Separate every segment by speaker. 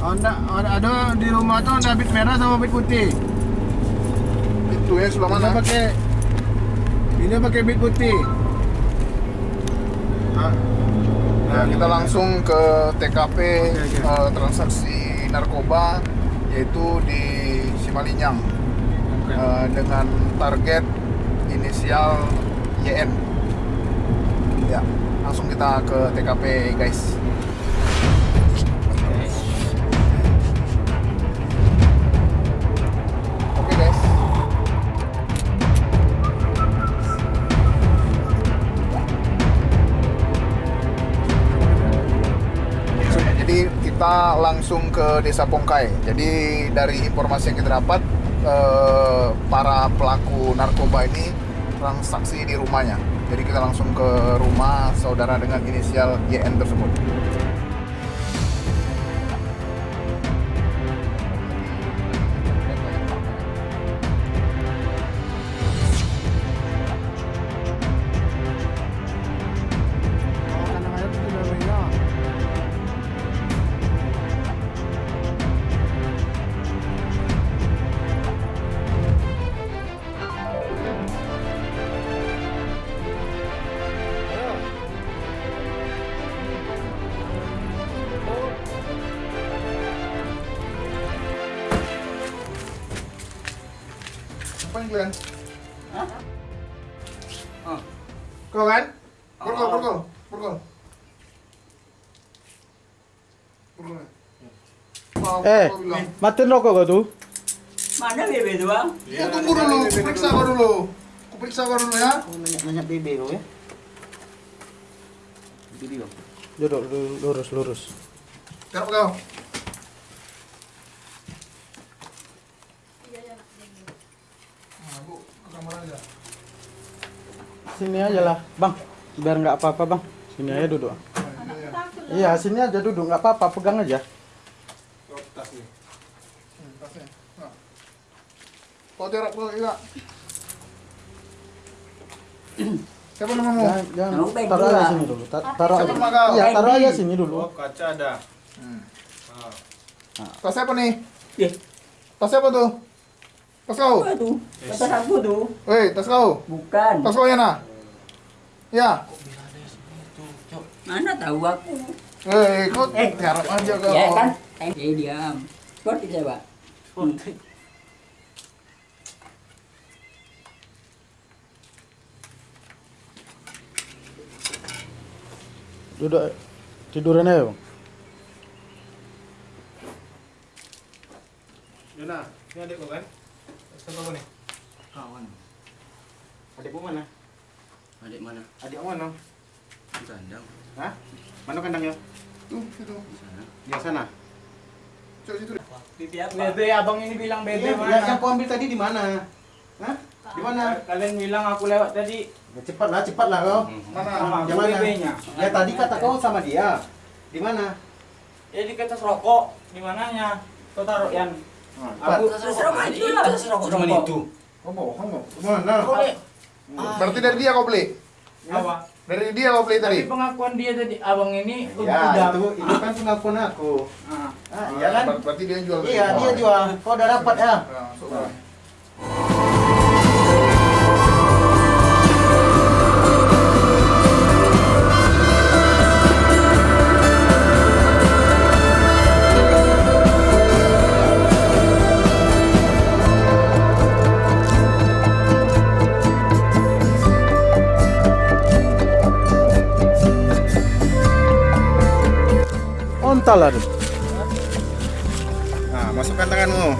Speaker 1: Honda ada, ada di rumah tuh ada bit merah sama bit putih.
Speaker 2: Itu ya sebelah
Speaker 1: Mana pakai ini pakai bit putih.
Speaker 2: Nah, nah, kita langsung ke TKP
Speaker 1: Oke, oke.
Speaker 2: eh, transaksi narkoba yaitu di Simalinyang Eh, dengan target inisial YN. Ya, langsung kita ke TKP guys. Kita langsung ke Desa Pongkai. Jadi dari informasi yang kita dapat, eh, para pelaku narkoba ini transaksi di rumahnya. Jadi kita langsung ke rumah saudara dengan inisial YN tersebut. Apa yang kalian? Kau kan? Purkol, purkol, purkol. Purkol. Mau-
Speaker 3: Eh, matiin rokok kau tuh.
Speaker 4: Mana bebe tu bang?
Speaker 2: Ya, tunggu dulu, periksa kau dulu. Ku periksa kau dulu ya.
Speaker 4: Banyak bebe kau ya. Bebe bang.
Speaker 3: Duduk lu- lurus lurus.
Speaker 2: Garap kau. Nah, Bu, ke kamar aja.
Speaker 3: Sini aja lah, bang. Biar nggak apa-apa bang. Sini aja duduk.
Speaker 2: Iya,
Speaker 3: sini aja duduk, nggak apa-apa, pegang aja.
Speaker 2: Hmm, tasnya. Nah. Kau tiarap kau iya. Siapa namamu?
Speaker 3: Jangan, taruh aja sini dulu. Ta- taruh aja. Iya, taruh aja sini dulu.
Speaker 5: Oh, kaca ada.
Speaker 2: Hmm.
Speaker 5: Ah.
Speaker 2: Tas siapa nih? Tas siapa tuh? Tas kau?
Speaker 4: Kata aku tu.
Speaker 2: Hei, tas kau?
Speaker 4: Bukan.
Speaker 2: Tas kau ya nah? Ya.
Speaker 4: Mana tahu aku.
Speaker 2: Hei, kau
Speaker 4: Eh.
Speaker 2: tiarap aja kau.
Speaker 4: Ya kan? Eh, diam. Kau tidak pak?
Speaker 3: Duduk tiduran aja bang.
Speaker 5: Yuna, ini adikku kan? Siapa kau nih?
Speaker 4: Kawan.
Speaker 3: Adikmu mana?
Speaker 4: Adik mana?
Speaker 3: Adik mana?
Speaker 4: Di kandang.
Speaker 3: Hah? Mana kandangnya?
Speaker 2: Tuh, situ.
Speaker 4: Di sana.
Speaker 3: Di sana.
Speaker 2: Cok situ.
Speaker 4: Bebe apa?
Speaker 5: Bebe, abang ini bilang bebe
Speaker 3: Iya,
Speaker 5: mana?
Speaker 3: yang, yang kau ambil tadi di mana? Hah? Di mana?
Speaker 5: Kalian bilang aku lewat tadi.
Speaker 3: Ya, cepatlah, cepatlah kau.
Speaker 2: Mana?
Speaker 5: Sama
Speaker 3: Yang
Speaker 5: aku
Speaker 3: mana?
Speaker 5: bebenya.
Speaker 3: Ya tadi kata kau sama dia. Di mana?
Speaker 5: Ya di kertas rokok. Di mananya? Kau taruh Yan.
Speaker 3: Aku
Speaker 4: Serokok itu.
Speaker 2: Kau bohong kau.
Speaker 3: mana?
Speaker 5: Kau lihat.
Speaker 2: Berarti dari dia kau beli?
Speaker 5: Apa?
Speaker 2: Dari dia kau beli tadi?
Speaker 5: Tapi pengakuan dia tadi, abang ini
Speaker 3: Ya, itu itu kan pengakuan aku.
Speaker 5: Ah.
Speaker 3: Ah, iya kan?
Speaker 2: Ber- Berarti dia jual.
Speaker 3: Iya, dia jual. Kau udah dapat ya? Ontal lah. tuh.
Speaker 2: Nah, masukkan tanganmu.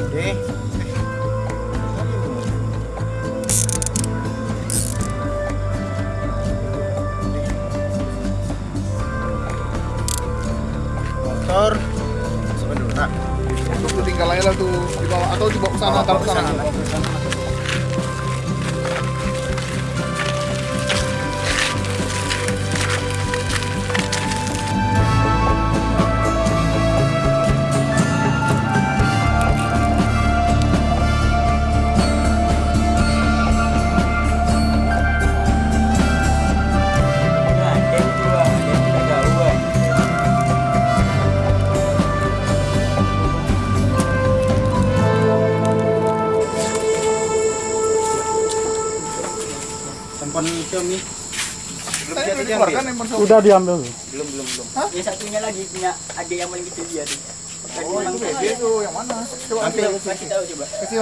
Speaker 2: Oke.
Speaker 3: Motor.
Speaker 2: Masukkan dulu. Untuk tuh tinggal aja lah tuh di bawah atau dibawa ke sana, taruh ke sana. Udah Xiaomi.
Speaker 3: Udah diambil.
Speaker 4: Belum belum belum.
Speaker 2: Hah?
Speaker 4: Yang satunya lagi punya adik yang paling kecil dia tuh.
Speaker 2: Oh, itu tuh. Yang mana? Coba
Speaker 4: Nanti tahu coba.
Speaker 2: kasih.